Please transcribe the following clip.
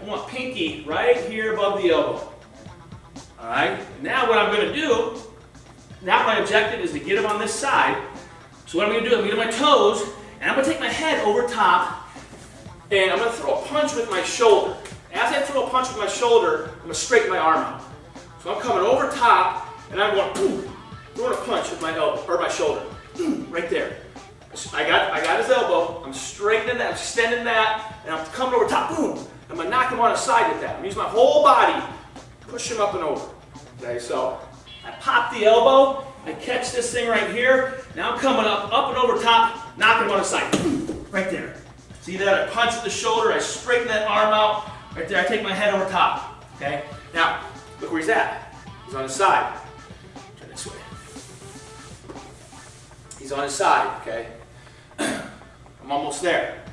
I want pinky right here above the elbow. All right, now what I'm gonna do, now my objective is to get him on this side. So what I'm gonna do, I'm gonna get my toes, and I'm gonna take my head over top, and I'm gonna throw a punch with my shoulder. As I throw a punch with my shoulder, I'm gonna straighten my arm out. So I'm coming over top, and I'm going, to a punch with my elbow, or my shoulder, right there. I got, I got his elbow, I'm straightening that, I'm extending that, and I'm coming over top, boom, Knock him on his side with that. I'm using my whole body, push him up and over. Okay, so I pop the elbow, I catch this thing right here, now I'm coming up, up and over top, knocking him on his side, right there. See that? I punch with the shoulder, I straighten that arm out, right there, I take my head over top. Okay? Now, look where he's at. He's on his side. Turn this way. He's on his side, okay? I'm almost there.